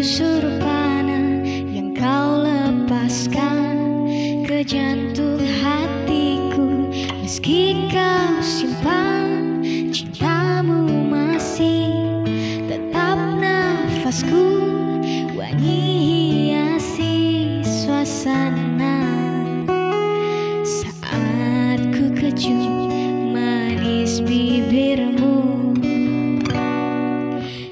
busur panah yang kau lepaskan. Ke jantung hatiku meski kau simpan cintamu masih tetap nafasku. Wangi